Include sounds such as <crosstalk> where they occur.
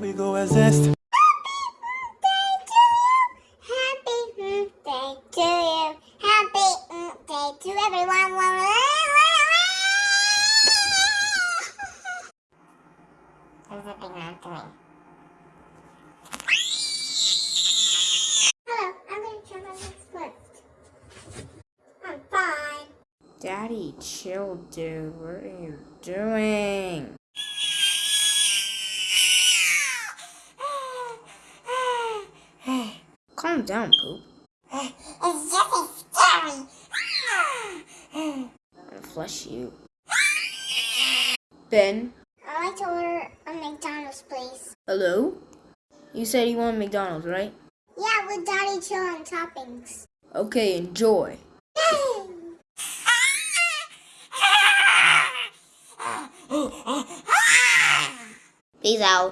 we go exist. Happy birthday to you. Happy birthday to everyone. There's a big man to. Hello, I'm gonna try my next first. I'm fine. Daddy, chill, dude. What are you doing? Calm down, Poop. It's just scary. I'm gonna flush you. Ben, I'd like to order a McDonald's, please. hello? You said you want McDonald's, right? Yeah, with Daddy Chill and toppings. Okay, enjoy. <laughs> Peace out.